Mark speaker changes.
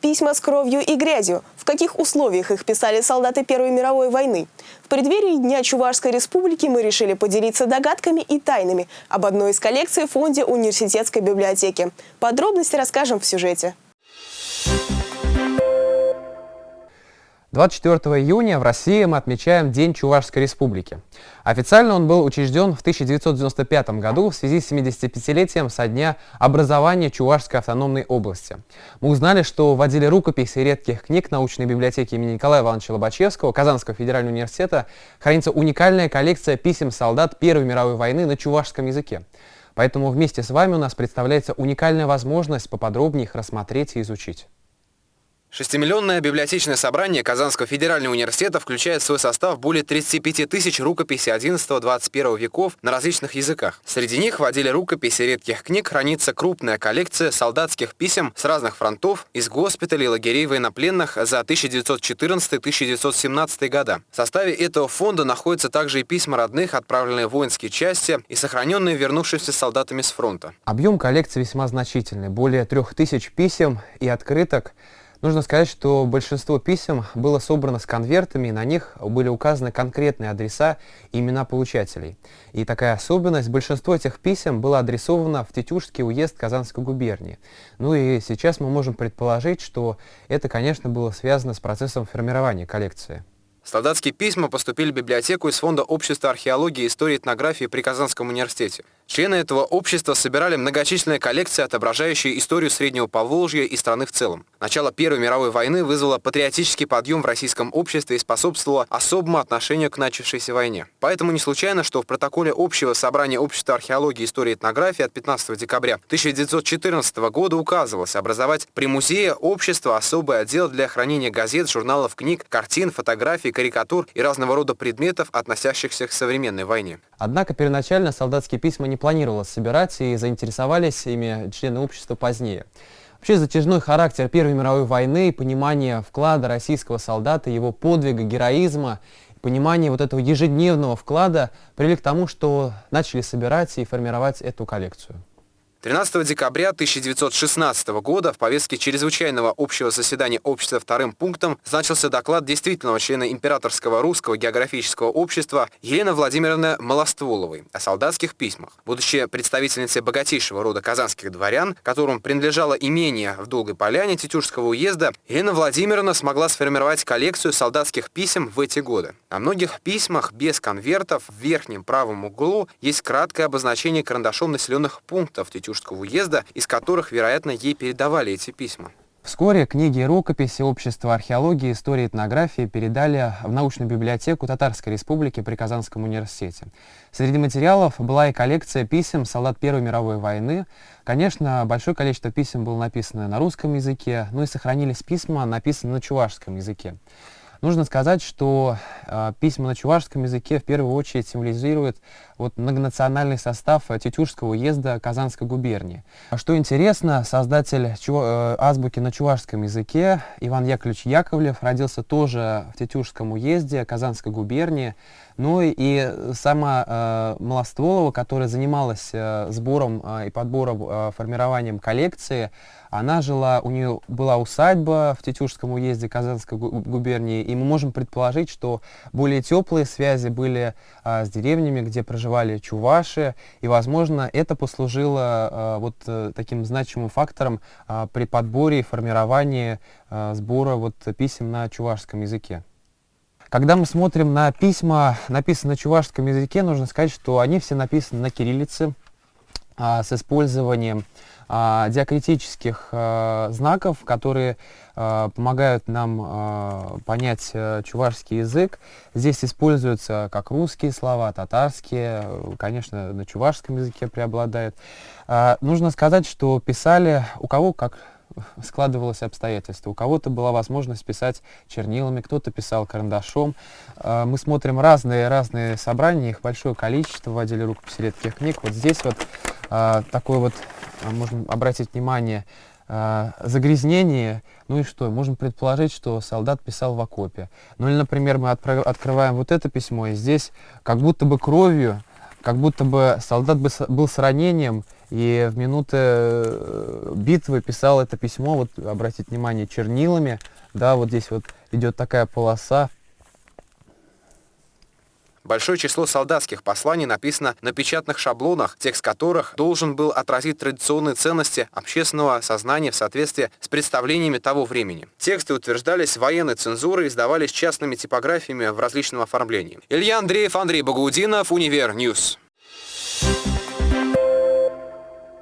Speaker 1: Письма с кровью и грязью. В каких условиях их писали солдаты Первой мировой войны? В преддверии Дня Чувашской республики мы решили поделиться догадками и тайнами об одной из коллекций в фонде университетской библиотеки. Подробности расскажем в сюжете.
Speaker 2: 24 июня в России мы отмечаем День Чувашской Республики. Официально он был учрежден в 1995 году в связи с 75-летием со дня образования Чувашской автономной области. Мы узнали, что в отделе рукописей редких книг научной библиотеки имени Николая Ивановича Лобачевского Казанского федерального университета хранится уникальная коллекция писем солдат Первой мировой войны на чувашском языке. Поэтому вместе с вами у нас представляется уникальная возможность поподробнее их рассмотреть и изучить.
Speaker 3: Шестимиллионное библиотечное собрание Казанского федерального университета включает в свой состав более 35 тысяч рукописей 11-21 веков на различных языках. Среди них в отделе рукописей редких книг хранится крупная коллекция солдатских писем с разных фронтов, из госпиталей, лагерей военнопленных за 1914-1917 года. В составе этого фонда находятся также и письма родных, отправленные в воинские части и сохраненные вернувшимися солдатами с фронта.
Speaker 2: Объем коллекции весьма значительный, более трех тысяч писем и открыток – Нужно сказать, что большинство писем было собрано с конвертами, и на них были указаны конкретные адреса и имена получателей. И такая особенность, большинство этих писем было адресовано в Тетюшский уезд Казанской губернии. Ну и сейчас мы можем предположить, что это, конечно, было связано с процессом формирования коллекции.
Speaker 3: Солдатские письма поступили в библиотеку из Фонда общества археологии и истории этнографии при Казанском университете. Члены этого общества собирали многочисленные коллекции, отображающие историю Среднего Поволжья и страны в целом. Начало Первой мировой войны вызвало патриотический подъем в российском обществе и способствовало особому отношению к начавшейся войне. Поэтому не случайно, что в протоколе общего собрания общества археологии и истории этнографии от 15 декабря 1914 года указывалось образовать при музее общества особый отдел для хранения газет, журналов, книг, картин, фотографий, карикатур и разного рода предметов, относящихся к современной войне.
Speaker 2: Однако первоначально солдатские письма не планировалось собирать и заинтересовались ими члены общества позднее. Вообще затяжной характер Первой мировой войны понимание вклада российского солдата, его подвига, героизма, понимание вот этого ежедневного вклада привели к тому, что начали собирать и формировать эту коллекцию.
Speaker 3: 13 декабря 1916 года в повестке чрезвычайного общего заседания общества вторым пунктом значился доклад действительного члена Императорского русского географического общества Елены Владимировны Малостволовой о солдатских письмах. Будучи представительницей богатейшего рода казанских дворян, которым принадлежало имение в Долгой Поляне Тетюшского уезда, Елена Владимировна смогла сформировать коллекцию солдатских писем в эти годы. На многих письмах без конвертов в верхнем правом углу есть краткое обозначение карандашом населенных пунктов Тетюшского Устюжского уезда, из которых, вероятно, ей передавали эти письма.
Speaker 2: Вскоре книги и рукописи Общества археологии, истории и этнографии передали в научную библиотеку Татарской республики при Казанском университете. Среди материалов была и коллекция писем солдат Первой мировой войны. Конечно, большое количество писем было написано на русском языке, но и сохранились письма, написанные на чувашском языке. Нужно сказать, что э, письма на чувашском языке в первую очередь символизируют вот, многонациональный состав Тетюшского уезда Казанской губернии. А что интересно, создатель чу э, азбуки на чувашском языке Иван Яковлевич Яковлев родился тоже в Тетюшском уезде Казанской губернии. Ну и сама э, Малостволова, которая занималась э, сбором э, и подбором, э, формированием коллекции, она жила, у нее была усадьба в Тетюшском уезде Казанской губернии, и мы можем предположить, что более теплые связи были а, с деревнями, где проживали чуваши, и, возможно, это послужило а, вот а, таким значимым фактором а, при подборе и формировании а, сбора вот, писем на чувашском языке. Когда мы смотрим на письма, написанные на чувашском языке, нужно сказать, что они все написаны на кириллице а, с использованием диакритических а, знаков, которые а, помогают нам а, понять а, чувашский язык. Здесь используются как русские слова, татарские, конечно, на чувашском языке преобладают. А, нужно сказать, что писали у кого как складывалось обстоятельства. У кого-то была возможность писать чернилами, кто-то писал карандашом. А, мы смотрим разные-разные собрания, их большое количество в отделе рукописи редких книг. Вот здесь вот а, такое вот, а, можно обратить внимание, загрязнение, ну и что, можем предположить, что солдат писал в окопе. Ну или, например, мы открываем вот это письмо, и здесь как будто бы кровью, как будто бы солдат был с ранением, И в минуты э, битвы писал это письмо, вот обратите внимание, чернилами, да, вот здесь вот идет такая полоса,
Speaker 3: Большое число солдатских посланий написано на печатных шаблонах, текст которых должен был отразить традиционные ценности общественного сознания в соответствии с представлениями того времени. Тексты утверждались военной цензурой издавались частными типографиями в различном оформлении. Илья Андреев, Андрей Багаудинов, Универ Ньюс.